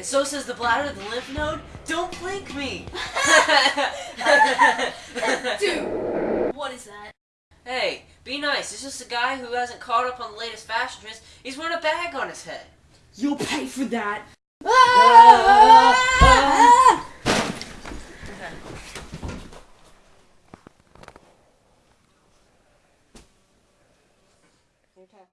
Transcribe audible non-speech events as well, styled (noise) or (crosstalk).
And so says the bladder, the lymph node. Don't blink me! (laughs) Dude, what is that? Hey, be nice. It's just a guy who hasn't caught up on the latest fashion trends. He's wearing a bag on his head. You'll pay for that! Ah! Ah! Ah! okay.